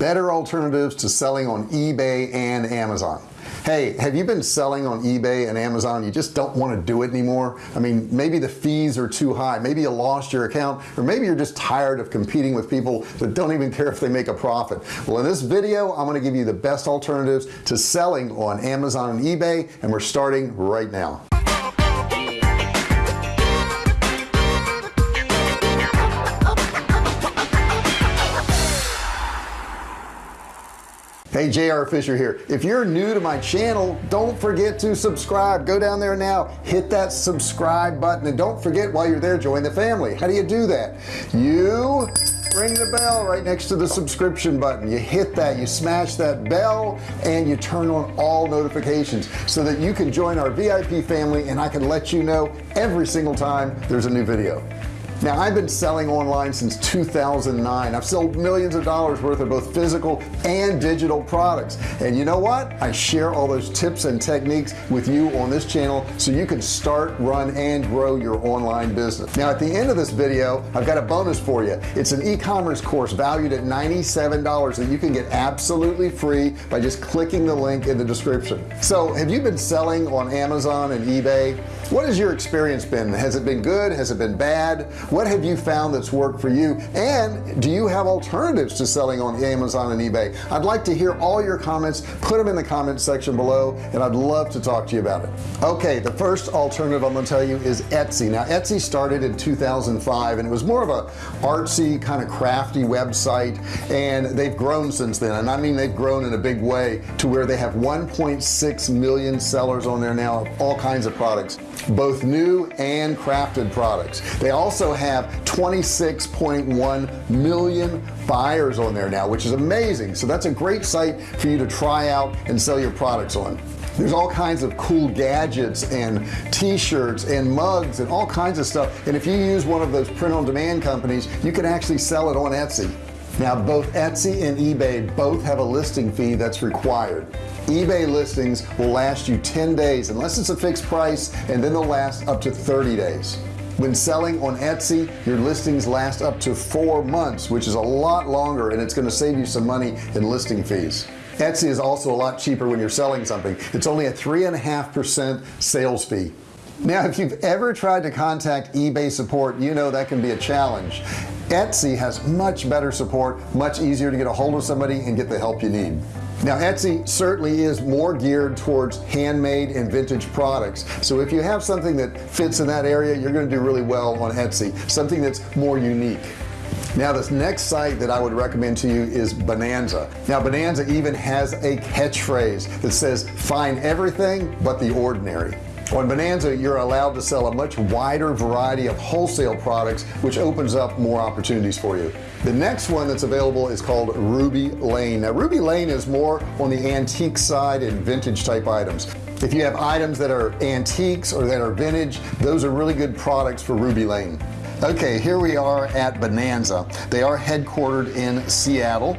better alternatives to selling on eBay and Amazon. Hey have you been selling on eBay and Amazon? You just don't want to do it anymore? I mean maybe the fees are too high. Maybe you lost your account or maybe you're just tired of competing with people that don't even care if they make a profit. Well in this video I'm going to give you the best alternatives to selling on Amazon and eBay and we're starting right now hey JR Fisher here. If you're new to my channel don't forget to subscribe. Go down there now hit that subscribe button and don't forget while you're there join the family. How do you do that? You ring the bell right next to the subscription button. You hit that you smash that bell and you turn on all notifications so that you can join our VIP family and I can let you know every single time there's a new video now I've been selling online since 2009 I've sold millions of dollars worth of both physical and digital products. And you know what? I share all those tips and techniques with you on this channel so you can start run and grow your online business. Now at the end of this video I've got a bonus for you. It's an e-commerce course valued at $97 that you can get absolutely free by just clicking the link in the description. So have you been selling on Amazon and eBay? What has your experience been? Has it been good? Has it been bad what have you found that's worked for you? And do you have alternatives to selling on Amazon and eBay? I'd like to hear all your comments. Put them in the comments section below and I'd love to talk to you about it. Okay the first alternative I'm gonna tell you is Etsy. Now Etsy started in 2005 and it was more of a artsy kind of crafty website and they've grown since then. And I mean they've grown in a big way to where they have 1.6 million sellers on there now of all kinds of products both new and crafted products. They also have 26.1 million buyers on there now which is amazing. So that's a great site for you to try out and sell your products on. There's all kinds of cool gadgets and t-shirts and mugs and all kinds of stuff. And if you use one of those print-on-demand companies you can actually sell it on Etsy now both Etsy and eBay both have a listing fee that's required. eBay listings will last you 10 days unless it's a fixed price and then they'll last up to 30 days. When selling on Etsy your listings last up to four months which is a lot longer and it's going to save you some money in listing fees. Etsy is also a lot cheaper when you're selling something. It's only a three and a half percent sales fee. Now if you've ever tried to contact eBay support you know that can be a challenge Etsy has much better support much easier to get a hold of somebody and get the help you need. Now Etsy certainly is more geared towards handmade and vintage products. So if you have something that fits in that area you're going to do really well on Etsy something that's more unique. Now this next site that I would recommend to you is Bonanza. Now Bonanza even has a catchphrase that says find everything but the ordinary on Bonanza you're allowed to sell a much wider variety of wholesale products which opens up more opportunities for you. The next one that's available is called Ruby Lane. Now Ruby Lane is more on the antique side and vintage type items. If you have items that are antiques or that are vintage those are really good products for Ruby Lane okay here we are at Bonanza. They are headquartered in Seattle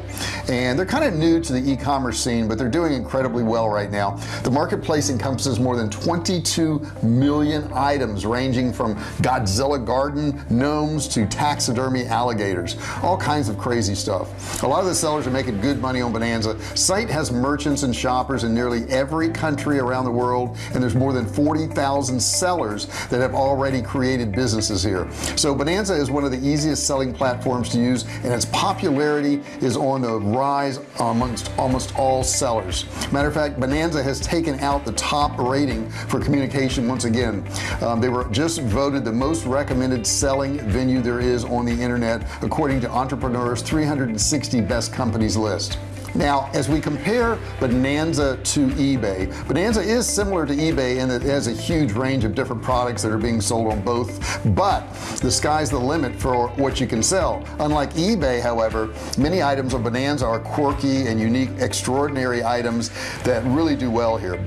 and they're kind of new to the e-commerce scene but they're doing incredibly well right now. The marketplace encompasses more than 22 million items ranging from Godzilla garden gnomes to taxidermy alligators. All kinds of crazy stuff. A lot of the sellers are making good money on Bonanza. Site has merchants and shoppers in nearly every country around the world and there's more than 40,000 sellers that have already created businesses here. So so Bonanza is one of the easiest selling platforms to use and its popularity is on the rise amongst almost all sellers. Matter of fact Bonanza has taken out the top rating for communication once again. Um, they were just voted the most recommended selling venue there is on the internet according to entrepreneurs 360 best companies list now as we compare Bonanza to eBay Bonanza is similar to eBay that it has a huge range of different products that are being sold on both but the sky's the limit for what you can sell. Unlike eBay however many items of Bonanza are quirky and unique extraordinary items that really do well here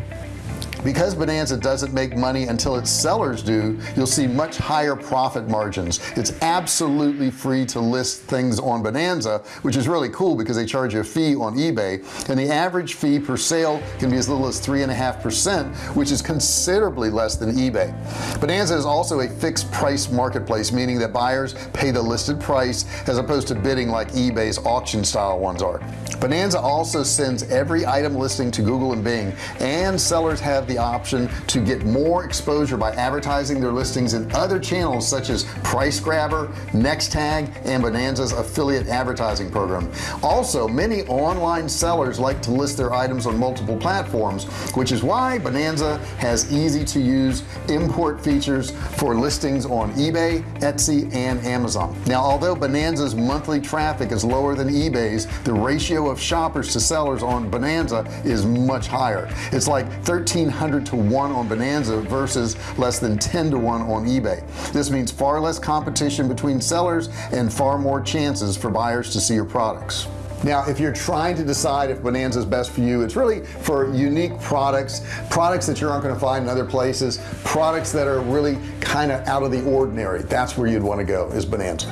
because Bonanza doesn't make money until its sellers do you'll see much higher profit margins. It's absolutely free to list things on Bonanza which is really cool because they charge you a fee on eBay. And the average fee per sale can be as little as three and a half percent which is considerably less than eBay. Bonanza is also a fixed price marketplace meaning that buyers pay the listed price as opposed to bidding like eBay's auction style ones are. Bonanza also sends every item listing to Google and Bing and sellers have the option to get more exposure by advertising their listings in other channels such as PriceGrabber next tag and Bonanza's affiliate advertising program. Also many online sellers like to list their items on multiple platforms which is why Bonanza has easy to use import features for listings on eBay Etsy and Amazon. Now although Bonanza's monthly traffic is lower than eBay's the ratio of shoppers to sellers on Bonanza is much higher. It's like 1300 to 1 on Bonanza versus less than 10 to 1 on eBay. This means far less competition between sellers and far more chances for buyers to see your products. Now if you're trying to decide if Bonanza is best for you it's really for unique products products that you aren't going to find in other places products that are really kind of out of the ordinary. That's where you'd want to go is Bonanza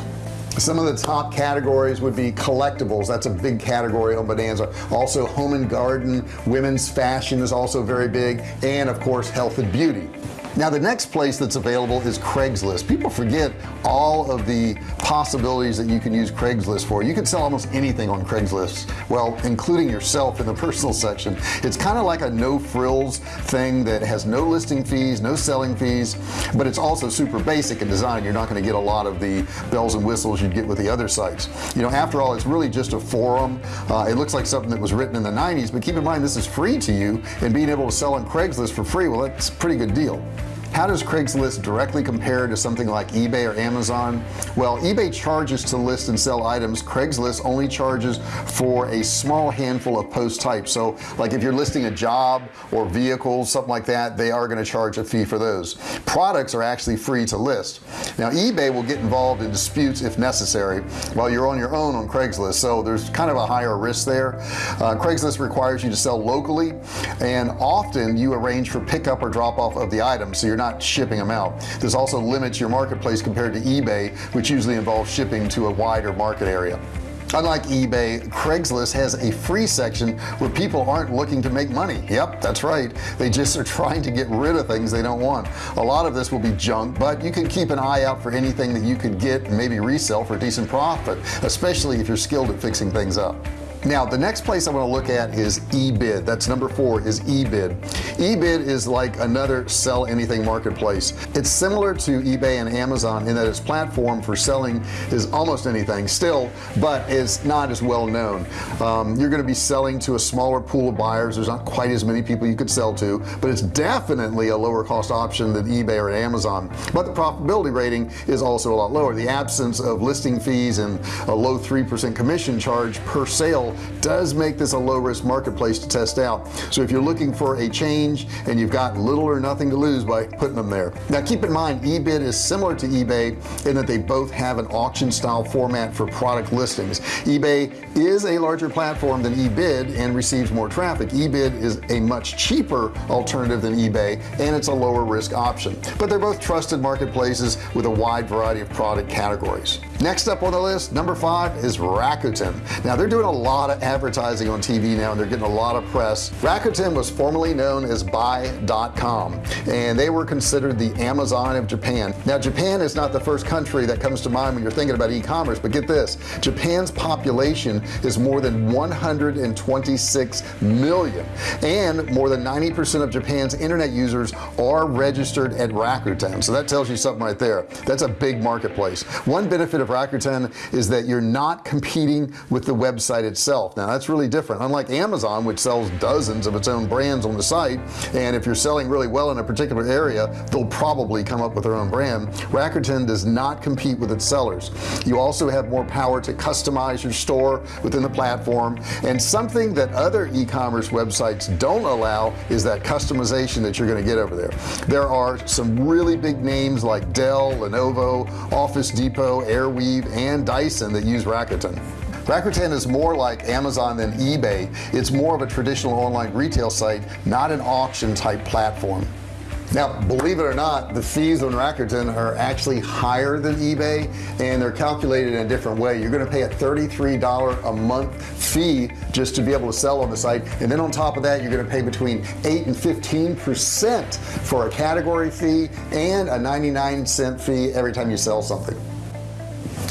some of the top categories would be collectibles. That's a big category on Bonanza. Also home and garden women's fashion is also very big. And of course health and beauty now the next place that's available is Craigslist. People forget all of the possibilities that you can use Craigslist for. You can sell almost anything on Craigslist well including yourself in the personal section. It's kind of like a no frills thing that has no listing fees no selling fees but it's also super basic in design. You're not going to get a lot of the bells and whistles you'd get with the other sites. You know after all it's really just a forum. Uh, it looks like something that was written in the 90s but keep in mind this is free to you and being able to sell on Craigslist for free well that's a pretty good deal how does Craigslist directly compare to something like eBay or Amazon? Well eBay charges to list and sell items. Craigslist only charges for a small handful of post types. So like if you're listing a job or vehicles something like that they are going to charge a fee for those. Products are actually free to list. Now eBay will get involved in disputes if necessary while you're on your own on Craigslist. So there's kind of a higher risk there. Uh, Craigslist requires you to sell locally and often you arrange for pickup or drop off of the item. So you're not shipping them out. This also limits your marketplace compared to eBay which usually involves shipping to a wider market area. Unlike eBay Craigslist has a free section where people aren't looking to make money. Yep that's right. They just are trying to get rid of things they don't want. A lot of this will be junk but you can keep an eye out for anything that you could get and maybe resell for a decent profit especially if you're skilled at fixing things up now the next place I want to look at is eBid. That's number four is eBid. eBid is like another sell anything marketplace. It's similar to eBay and Amazon in that its platform for selling is almost anything still but it's not as well known. Um, you're going to be selling to a smaller pool of buyers. There's not quite as many people you could sell to but it's definitely a lower cost option than eBay or Amazon. But the profitability rating is also a lot lower. The absence of listing fees and a low 3% commission charge per sale does make this a low-risk marketplace to test out. So if you're looking for a change and you've got little or nothing to lose by putting them there. Now keep in mind eBid is similar to eBay in that they both have an auction style format for product listings. eBay is a larger platform than eBid and receives more traffic. eBid is a much cheaper alternative than eBay and it's a lower risk option. But they're both trusted marketplaces with a wide variety of product categories next up on the list number five is Rakuten. Now they're doing a lot of advertising on TV now and they're getting a lot of press. Rakuten was formerly known as buy.com and they were considered the Amazon of Japan. Now Japan is not the first country that comes to mind when you're thinking about e-commerce but get this Japan's population is more than 126 million and more than 90% of Japan's internet users are registered at Rakuten. So that tells you something right there. That's a big marketplace. One benefit of Rakuten is that you're not competing with the website itself. Now that's really different. Unlike Amazon which sells dozens of its own brands on the site and if you're selling really well in a particular area they'll probably come up with their own brand. Rakuten does not compete with its sellers. You also have more power to customize your store within the platform and something that other e-commerce websites don't allow is that customization that you're going to get over there. There are some really big names like Dell Lenovo Office Depot Airweave and Dyson that use Rakuten. Rakuten is more like Amazon than eBay. It's more of a traditional online retail site not an auction type platform. Now believe it or not the fees on Rakuten are actually higher than eBay and they're calculated in a different way. You're going to pay a $33 a month fee just to be able to sell on the site and then on top of that you're going to pay between 8 and 15 percent for a category fee and a 99 cent fee every time you sell something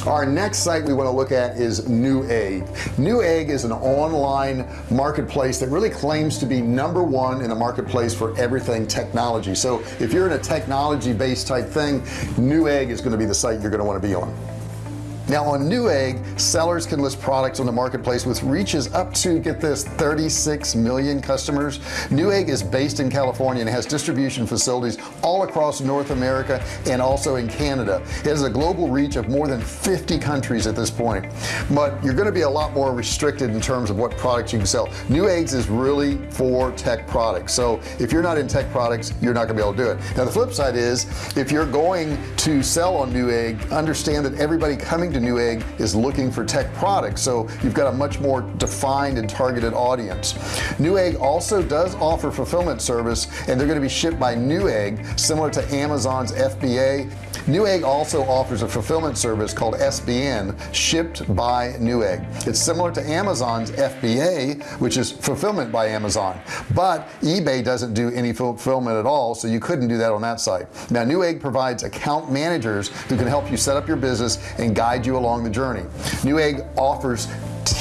our next site we want to look at is Newegg Newegg is an online marketplace that really claims to be number one in the marketplace for everything technology. So if you're in a technology based type thing Newegg is going to be the site you're going to want to be on now on Newegg sellers can list products on the marketplace with reaches up to get this 36 million customers. Newegg is based in California and has distribution facilities all across North America and also in Canada. It has a global reach of more than 50 countries at this point. But you're going to be a lot more restricted in terms of what products you can sell. Neweggs is really for tech products. So if you're not in tech products you're not gonna be able to do it. Now the flip side is if you're going to sell on Newegg understand that everybody coming to Newegg is looking for tech products so you've got a much more defined and targeted audience. Newegg also does offer fulfillment service and they're going to be shipped by Newegg similar to Amazon's FBA Newegg also offers a fulfillment service called SBN shipped by Newegg. It's similar to Amazon's FBA which is fulfillment by Amazon. But eBay doesn't do any fulfillment at all so you couldn't do that on that site. Now Newegg provides account managers who can help you set up your business and guide you along the journey. Newegg offers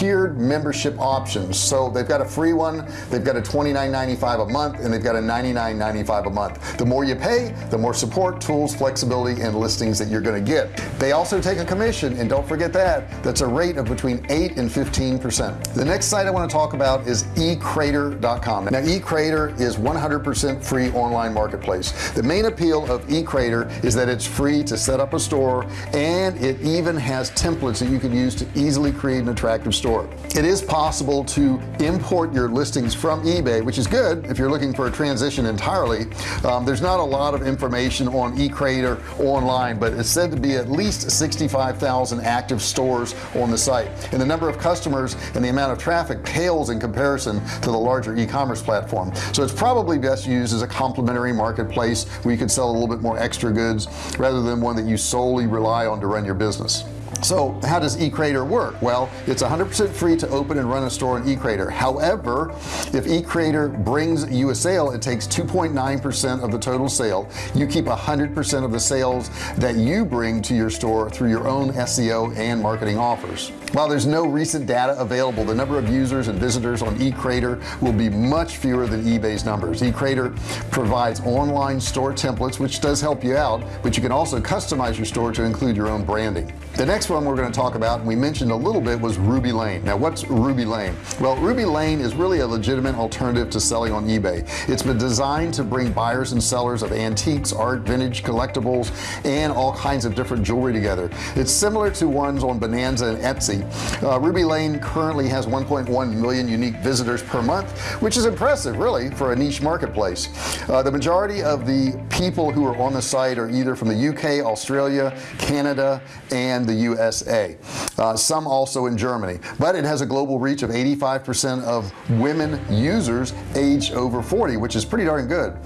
tiered membership options. So they've got a free one they've got a $29.95 a month and they've got a $99.95 a month. The more you pay the more support tools flexibility and listings that you're going to get. They also take a commission and don't forget that that's a rate of between 8 and 15 percent. The next site I want to talk about is ecrater.com now ecrater is 100% free online marketplace. The main appeal of ecrater is that it's free to set up a store and it even has templates that you can use to easily create an attractive store it is possible to import your listings from eBay which is good if you're looking for a transition entirely. Um, there's not a lot of information on eCrater online but it's said to be at least 65,000 active stores on the site. And the number of customers and the amount of traffic pales in comparison to the larger e-commerce platform. So it's probably best used as a complementary marketplace where you can sell a little bit more extra goods rather than one that you solely rely on to run your business so how does eCrater work? Well it's 100% free to open and run a store on eCrater however if eCrater brings you a sale it takes 2.9% of the total sale. You keep 100% of the sales that you bring to your store through your own SEO and marketing offers. While there's no recent data available the number of users and visitors on eCrater will be much fewer than eBay's numbers. eCrater provides online store templates which does help you out but you can also customize your store to include your own branding. The next one we're going to talk about and we mentioned a little bit was Ruby Lane. Now what's Ruby Lane? Well Ruby Lane is really a legitimate alternative to selling on eBay. It's been designed to bring buyers and sellers of antiques art vintage collectibles and all kinds of different jewelry together. It's similar to ones on Bonanza and Etsy. Uh, Ruby Lane currently has 1.1 million unique visitors per month which is impressive really for a niche marketplace. Uh, the majority of the people who are on the site are either from the UK Australia Canada and the USA uh, some also in Germany. But it has a global reach of 85% of women users aged over 40 which is pretty darn good.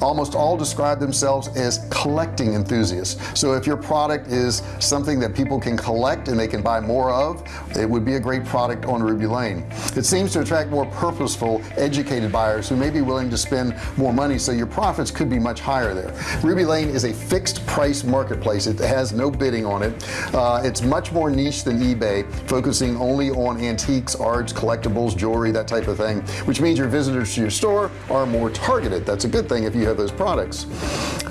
Almost all describe themselves as collecting enthusiasts. So if your product is something that people can collect and they can buy more of it would be a great product on Ruby Lane. It seems to attract more purposeful educated buyers who may be willing to spend more money so your profits could be much higher there. Ruby Lane is a fixed price marketplace. It has no bidding on it. Uh, it's much more niche than eBay focusing only on antiques arts collectibles jewelry that type of thing which means your visitors to your store are more targeted. That's a good thing if you have those products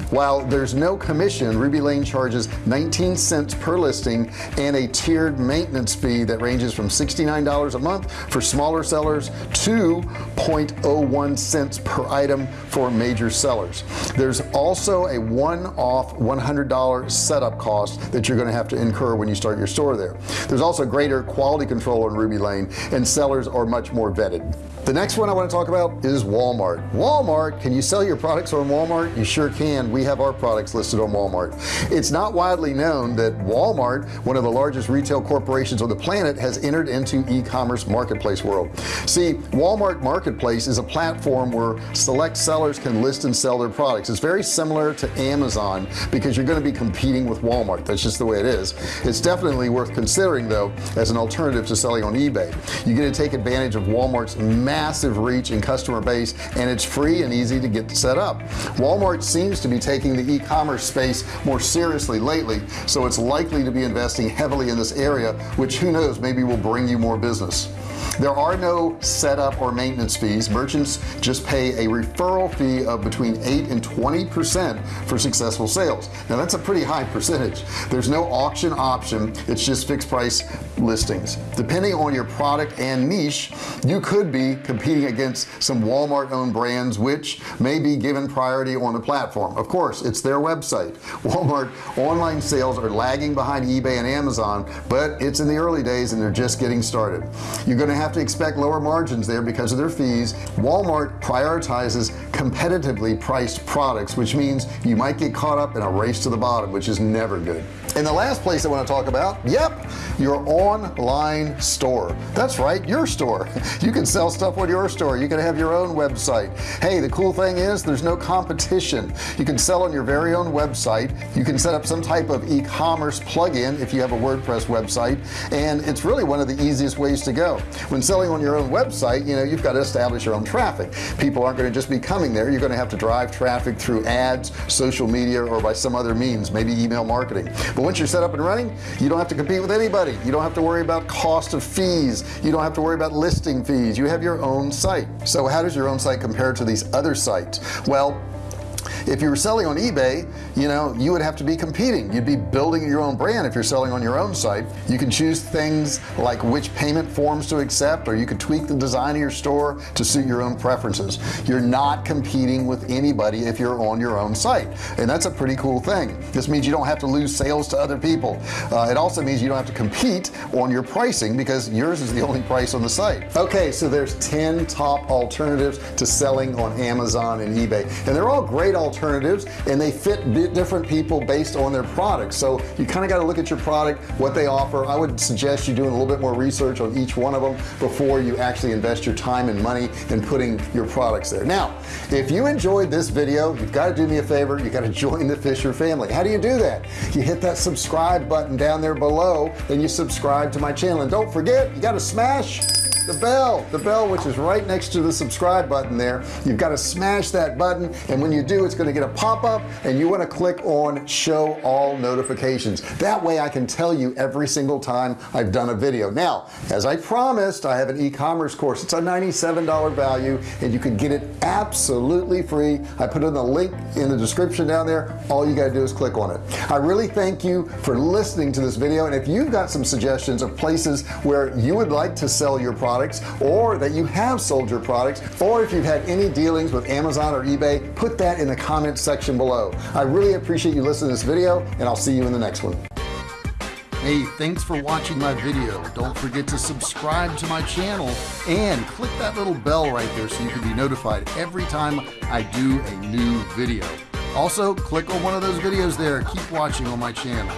while there's no commission Ruby Lane charges 19 cents per listing and a tiered maintenance fee that ranges from $69 a month for smaller sellers to 0.01 cents per item for major sellers. There's also a one-off $100 setup cost that you're going to have to incur when you start your store there. There's also greater quality control on Ruby Lane and sellers are much more vetted. The next one I want to talk about is Walmart. Walmart can you sell your products on Walmart? You sure can. We we have our products listed on Walmart. It's not widely known that Walmart one of the largest retail corporations on the planet has entered into e-commerce marketplace world. See Walmart marketplace is a platform where select sellers can list and sell their products. It's very similar to Amazon because you're going to be competing with Walmart. That's just the way it is. It's definitely worth considering though as an alternative to selling on eBay. You get to take advantage of Walmart's massive reach and customer base and it's free and easy to get set up. Walmart seems to be taking the e-commerce space more seriously lately so it's likely to be investing heavily in this area which who knows maybe will bring you more business. There are no setup or maintenance fees. Merchants just pay a referral fee of between 8 and 20 percent for successful sales. Now that's a pretty high percentage. There's no auction option. It's just fixed price listings. Depending on your product and niche you could be competing against some Walmart owned brands which may be given priority on the platform. Of course it's their website. Walmart online sales are lagging behind eBay and Amazon but it's in the early days and they're just getting started. You're going to have to expect lower margins there because of their fees. Walmart prioritizes competitively priced products which means you might get caught up in a race to the bottom which is never good and the last place I want to talk about yep your online store. That's right your store. You can sell stuff on your store. You can have your own website. Hey the cool thing is there's no competition. You can sell on your very own website. You can set up some type of e-commerce plugin if you have a WordPress website. And it's really one of the easiest ways to go. When selling on your own website you know you've got to establish your own traffic. People aren't going to just be coming there. You're going to have to drive traffic through ads social media or by some other means maybe email marketing. But once you're set up and running you don't have to compete with anybody. You don't have to worry about cost of fees. You don't have to worry about listing fees. You have your own site. So how does your own site compare to these other sites? Well if you were selling on eBay you know you would have to be competing. You'd be building your own brand. If you're selling on your own site you can choose things like which payment forms to accept or you could tweak the design of your store to suit your own preferences. You're not competing with anybody if you're on your own site. And that's a pretty cool thing. This means you don't have to lose sales to other people. Uh, it also means you don't have to compete on your pricing because yours is the only price on the site. Okay so there's 10 top alternatives to selling on Amazon and eBay. And they're all great and they fit different people based on their products so you kind of got to look at your product what they offer. I would suggest you doing a little bit more research on each one of them before you actually invest your time and money in putting your products there. Now if you enjoyed this video you've got to do me a favor you got to join the Fisher family. How do you do that? You hit that subscribe button down there below and you subscribe to my channel. And don't forget you got to smash the bell the bell which is right next to the subscribe button there. You've got to smash that button and when you do it's going to get a pop-up and you want to click on show all notifications. That way I can tell you every single time I've done a video. Now as I promised I have an e-commerce course. It's a $97 value and you can get it absolutely free. I put in the link in the description down there. All you got to do is click on it. I really thank you for listening to this video and if you've got some suggestions of places where you would like to sell your products or that you have sold your products or if you've had any dealings with Amazon or eBay put that in the comments section below I really appreciate you listening to this video and I'll see you in the next one Hey, thanks for watching my video. Don't forget to subscribe to my channel and click that little bell right there so you can be notified every time I do a new video. Also, click on one of those videos there. Keep watching on my channel.